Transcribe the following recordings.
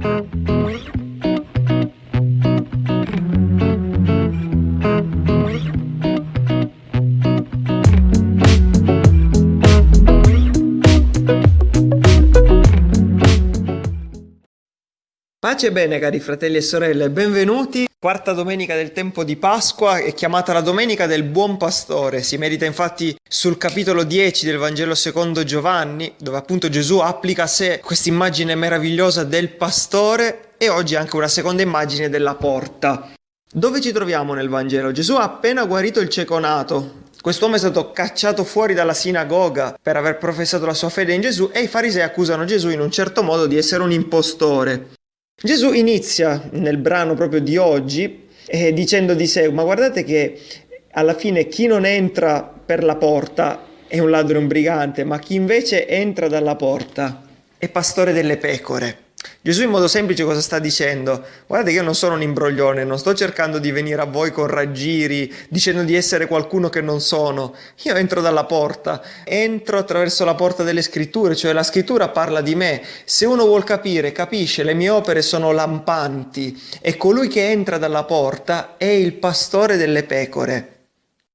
Pace e bene cari fratelli e sorelle, benvenuti. Quarta domenica del tempo di Pasqua è chiamata la domenica del buon pastore. Si medita infatti sul capitolo 10 del Vangelo secondo Giovanni, dove appunto Gesù applica a sé questa immagine meravigliosa del pastore e oggi anche una seconda immagine della porta. Dove ci troviamo nel Vangelo? Gesù ha appena guarito il cieco nato, Quest'uomo è stato cacciato fuori dalla sinagoga per aver professato la sua fede in Gesù e i farisei accusano Gesù in un certo modo di essere un impostore. Gesù inizia nel brano proprio di oggi eh, dicendo di sé, ma guardate che alla fine chi non entra per la porta è un ladro e un brigante, ma chi invece entra dalla porta è pastore delle pecore. Gesù in modo semplice cosa sta dicendo? Guardate che io non sono un imbroglione, non sto cercando di venire a voi con raggiri, dicendo di essere qualcuno che non sono. Io entro dalla porta, entro attraverso la porta delle scritture, cioè la scrittura parla di me. Se uno vuol capire, capisce, le mie opere sono lampanti e colui che entra dalla porta è il pastore delle pecore.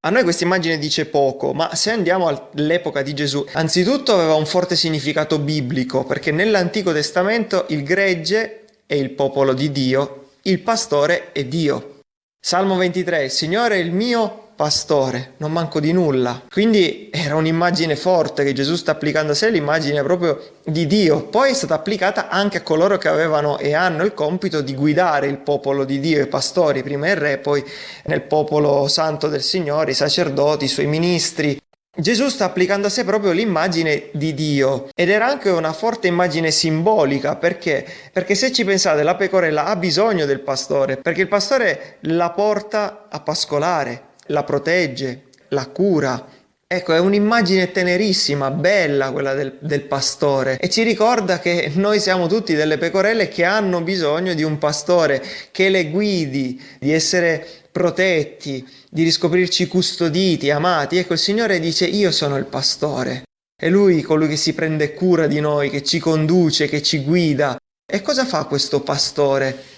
A noi questa immagine dice poco, ma se andiamo all'epoca di Gesù, anzitutto aveva un forte significato biblico, perché nell'Antico Testamento il gregge è il popolo di Dio, il pastore è Dio. Salmo 23, il Signore è il mio pastore, non manco di nulla. Quindi era un'immagine forte che Gesù sta applicando a sé, l'immagine proprio di Dio. Poi è stata applicata anche a coloro che avevano e hanno il compito di guidare il popolo di Dio, i pastori, prima il re, poi nel popolo santo del Signore, i sacerdoti, i suoi ministri. Gesù sta applicando a sé proprio l'immagine di Dio ed era anche una forte immagine simbolica perché? Perché se ci pensate la pecorella ha bisogno del pastore perché il pastore la porta a pascolare, la protegge, la cura. Ecco, è un'immagine tenerissima, bella quella del, del, pastore e ci ricorda che noi siamo tutti delle pecorelle che hanno bisogno di un pastore che le guidi, di essere protetti, di riscoprirci custoditi, amati. Ecco, il Signore dice io sono il pastore. È Lui colui che si prende cura di noi, che ci conduce, che ci guida. E cosa fa questo pastore?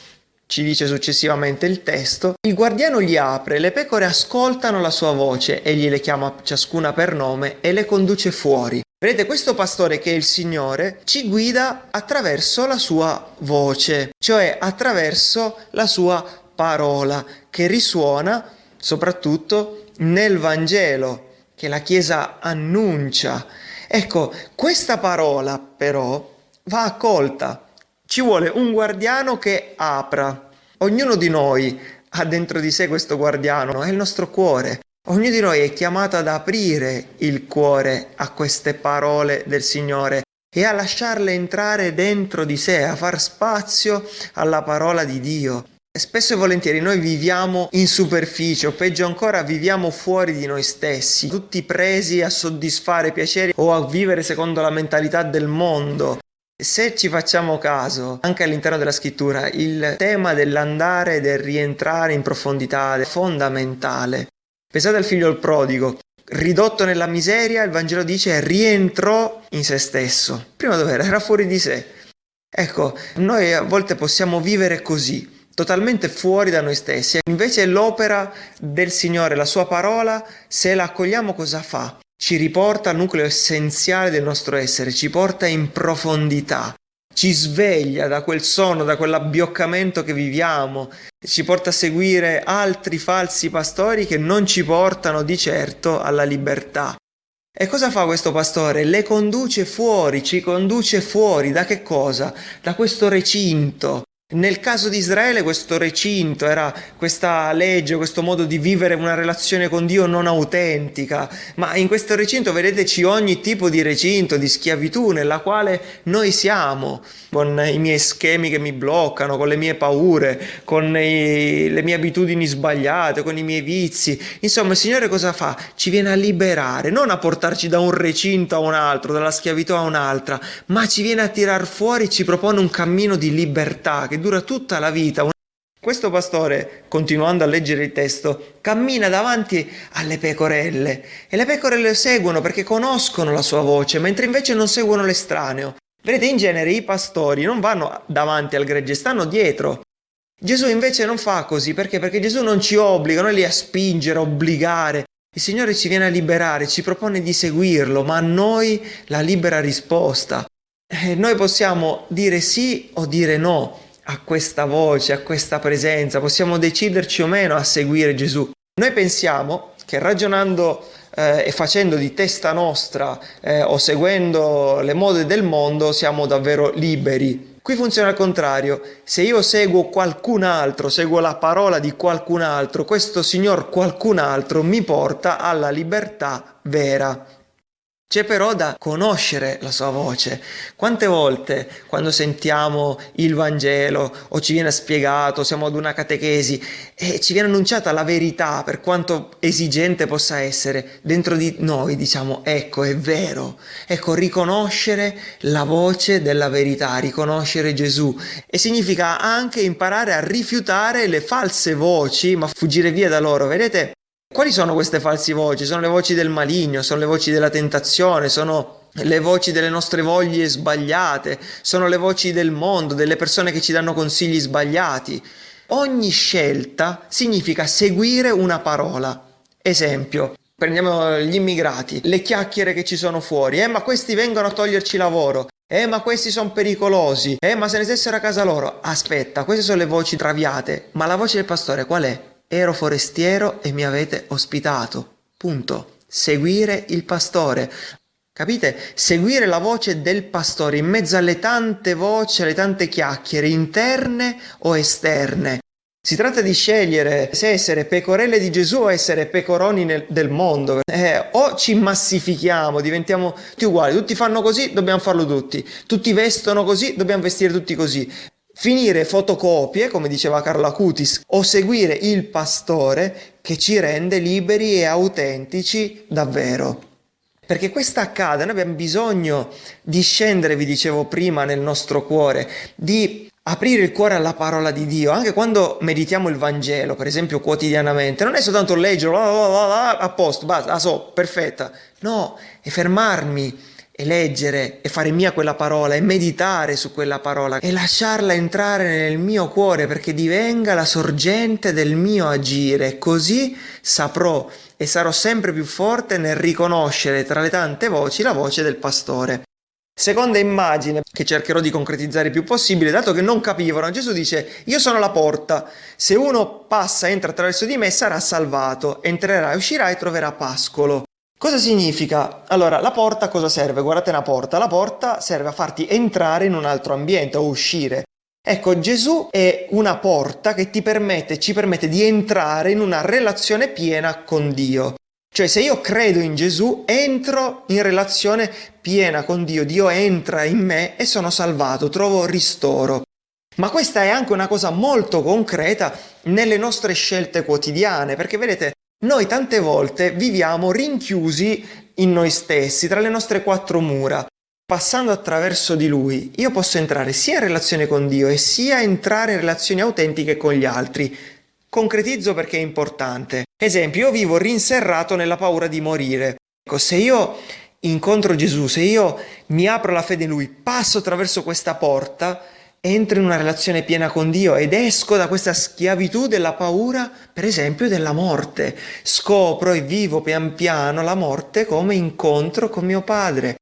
Ci dice successivamente il testo, il guardiano gli apre, le pecore ascoltano la sua voce, egli le chiama ciascuna per nome e le conduce fuori. Vedete, questo pastore che è il Signore ci guida attraverso la sua voce, cioè attraverso la sua parola, che risuona soprattutto nel Vangelo, che la Chiesa annuncia. Ecco, questa parola però va accolta, ci vuole un guardiano che apra. Ognuno di noi ha dentro di sé questo guardiano, è il nostro cuore. Ognuno di noi è chiamato ad aprire il cuore a queste parole del Signore e a lasciarle entrare dentro di sé, a far spazio alla parola di Dio. Spesso e volentieri noi viviamo in superficie o peggio ancora viviamo fuori di noi stessi, tutti presi a soddisfare piaceri o a vivere secondo la mentalità del mondo. Se ci facciamo caso, anche all'interno della scrittura, il tema dell'andare e del rientrare in profondità è fondamentale. Pensate al figlio il prodigo, ridotto nella miseria, il Vangelo dice rientrò in se stesso. Prima dov'era? Era fuori di sé. Ecco, noi a volte possiamo vivere così, totalmente fuori da noi stessi. Invece l'opera del Signore, la sua parola, se la accogliamo cosa fa? Ci riporta al nucleo essenziale del nostro essere, ci porta in profondità, ci sveglia da quel sonno, da quell'abbioccamento che viviamo, ci porta a seguire altri falsi pastori che non ci portano di certo alla libertà. E cosa fa questo pastore? Le conduce fuori, ci conduce fuori da che cosa? Da questo recinto, nel caso di Israele questo recinto era questa legge, questo modo di vivere una relazione con Dio non autentica, ma in questo recinto vedeteci ogni tipo di recinto, di schiavitù nella quale noi siamo, con i miei schemi che mi bloccano, con le mie paure, con i, le mie abitudini sbagliate, con i miei vizi. Insomma il Signore cosa fa? Ci viene a liberare, non a portarci da un recinto a un altro, dalla schiavitù a un'altra, ma ci viene a tirar fuori, ci propone un cammino di libertà dura tutta la vita. Questo pastore, continuando a leggere il testo, cammina davanti alle pecorelle e le pecore lo seguono perché conoscono la sua voce, mentre invece non seguono l'estraneo. Vedete, in genere i pastori non vanno davanti al gregge, stanno dietro. Gesù invece non fa così, perché? Perché Gesù non ci obbliga, non è lì a spingere, a obbligare. Il Signore ci viene a liberare, ci propone di seguirlo, ma a noi la libera risposta. E noi possiamo dire sì o dire no a questa voce, a questa presenza, possiamo deciderci o meno a seguire Gesù. Noi pensiamo che ragionando eh, e facendo di testa nostra eh, o seguendo le mode del mondo siamo davvero liberi. Qui funziona al contrario, se io seguo qualcun altro, seguo la parola di qualcun altro, questo signor qualcun altro mi porta alla libertà vera. C'è però da conoscere la sua voce. Quante volte quando sentiamo il Vangelo o ci viene spiegato, siamo ad una catechesi e ci viene annunciata la verità per quanto esigente possa essere, dentro di noi diciamo ecco è vero, ecco riconoscere la voce della verità, riconoscere Gesù e significa anche imparare a rifiutare le false voci ma fuggire via da loro. Vedete, quali sono queste false voci? Sono le voci del maligno, sono le voci della tentazione, sono le voci delle nostre voglie sbagliate, sono le voci del mondo, delle persone che ci danno consigli sbagliati. Ogni scelta significa seguire una parola. Esempio, prendiamo gli immigrati, le chiacchiere che ci sono fuori, eh ma questi vengono a toglierci lavoro, eh ma questi sono pericolosi, eh ma se ne stessero a casa loro. Aspetta, queste sono le voci traviate, ma la voce del pastore qual è? Ero forestiero e mi avete ospitato. Punto. Seguire il pastore. Capite? Seguire la voce del pastore in mezzo alle tante voci, alle tante chiacchiere interne o esterne. Si tratta di scegliere se essere pecorelle di Gesù o essere pecoroni nel, del mondo. Eh, o ci massifichiamo, diventiamo tutti uguali, tutti fanno così, dobbiamo farlo tutti. Tutti vestono così, dobbiamo vestire tutti così finire fotocopie, come diceva Carla Cutis, o seguire il pastore che ci rende liberi e autentici davvero. Perché questo accade, noi abbiamo bisogno di scendere, vi dicevo prima, nel nostro cuore, di aprire il cuore alla parola di Dio, anche quando meditiamo il Vangelo, per esempio quotidianamente, non è soltanto leggerlo, a posto, basta, la so, perfetta, no, è fermarmi e leggere e fare mia quella parola e meditare su quella parola e lasciarla entrare nel mio cuore perché divenga la sorgente del mio agire. Così saprò e sarò sempre più forte nel riconoscere tra le tante voci la voce del pastore. Seconda immagine che cercherò di concretizzare il più possibile, dato che non capivano, Gesù dice, io sono la porta, se uno passa, entra attraverso di me, sarà salvato, entrerà e uscirà e troverà pascolo. Cosa significa? Allora, la porta cosa serve? Guardate una porta, la porta serve a farti entrare in un altro ambiente o uscire. Ecco, Gesù è una porta che ti permette, ci permette di entrare in una relazione piena con Dio. Cioè, se io credo in Gesù, entro in relazione piena con Dio, Dio entra in me e sono salvato, trovo ristoro. Ma questa è anche una cosa molto concreta nelle nostre scelte quotidiane, perché vedete, noi tante volte viviamo rinchiusi in noi stessi, tra le nostre quattro mura. Passando attraverso di Lui, io posso entrare sia in relazione con Dio e sia entrare in relazioni autentiche con gli altri. Concretizzo perché è importante. Esempio, io vivo rinserrato nella paura di morire. Ecco, se io incontro Gesù, se io mi apro la fede in Lui, passo attraverso questa porta, entro in una relazione piena con Dio ed esco da questa schiavitù della paura, per esempio, della morte. Scopro e vivo pian piano la morte come incontro con mio padre.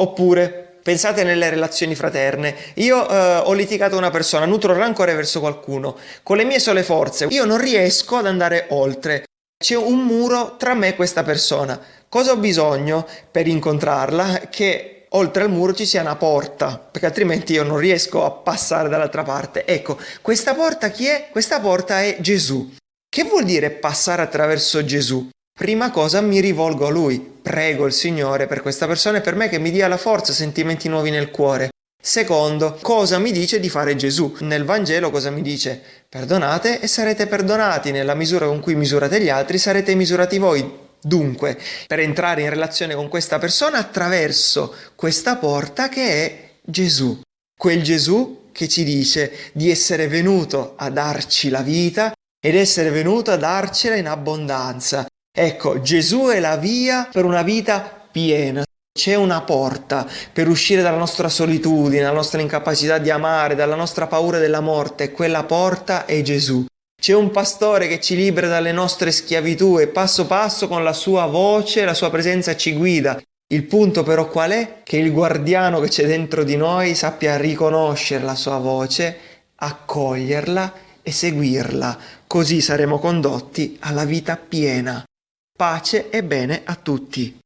Oppure, pensate nelle relazioni fraterne. Io eh, ho litigato una persona, nutro rancore verso qualcuno. Con le mie sole forze, io non riesco ad andare oltre. C'è un muro tra me e questa persona. Cosa ho bisogno per incontrarla? Che oltre al muro ci sia una porta, perché altrimenti io non riesco a passare dall'altra parte. Ecco, questa porta chi è? Questa porta è Gesù. Che vuol dire passare attraverso Gesù? Prima cosa mi rivolgo a Lui, prego il Signore per questa persona e per me che mi dia la forza, sentimenti nuovi nel cuore. Secondo, cosa mi dice di fare Gesù? Nel Vangelo cosa mi dice? Perdonate e sarete perdonati, nella misura con cui misurate gli altri sarete misurati voi. Dunque, per entrare in relazione con questa persona attraverso questa porta che è Gesù. Quel Gesù che ci dice di essere venuto a darci la vita ed essere venuto a darcela in abbondanza. Ecco, Gesù è la via per una vita piena. C'è una porta per uscire dalla nostra solitudine, dalla nostra incapacità di amare, dalla nostra paura della morte quella porta è Gesù. C'è un pastore che ci libera dalle nostre schiavitù e passo passo con la sua voce, la sua presenza ci guida. Il punto però qual è? Che il guardiano che c'è dentro di noi sappia riconoscere la sua voce, accoglierla e seguirla, così saremo condotti alla vita piena. Pace e bene a tutti.